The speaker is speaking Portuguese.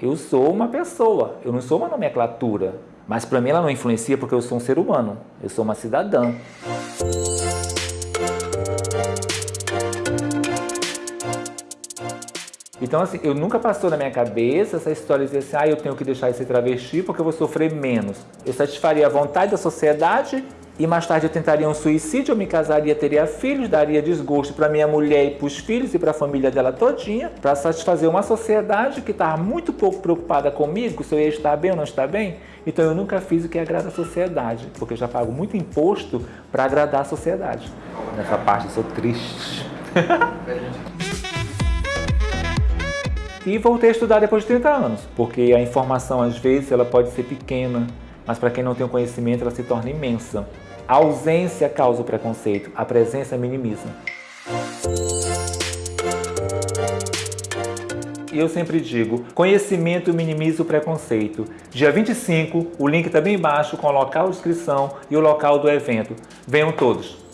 Eu sou uma pessoa, eu não sou uma nomenclatura. Mas para mim ela não influencia porque eu sou um ser humano, eu sou uma cidadã. Então, assim, eu nunca passou na minha cabeça essa história de dizer assim, ah, eu tenho que deixar de ser travesti porque eu vou sofrer menos. Eu satisfaria a vontade da sociedade e mais tarde eu tentaria um suicídio, eu me casaria, teria filhos, daria desgosto para minha mulher e para os filhos e para a família dela todinha, para satisfazer uma sociedade que estava muito pouco preocupada comigo, se eu ia estar bem ou não estar bem. Então eu nunca fiz o que agrada a sociedade, porque eu já pago muito imposto para agradar a sociedade. Nessa parte eu sou triste. e voltei a estudar depois de 30 anos, porque a informação às vezes ela pode ser pequena, mas para quem não tem o conhecimento ela se torna imensa. A ausência causa o preconceito, a presença minimiza. E eu sempre digo, conhecimento minimiza o preconceito. Dia 25, o link está bem embaixo com o local de inscrição e o local do evento. Venham todos!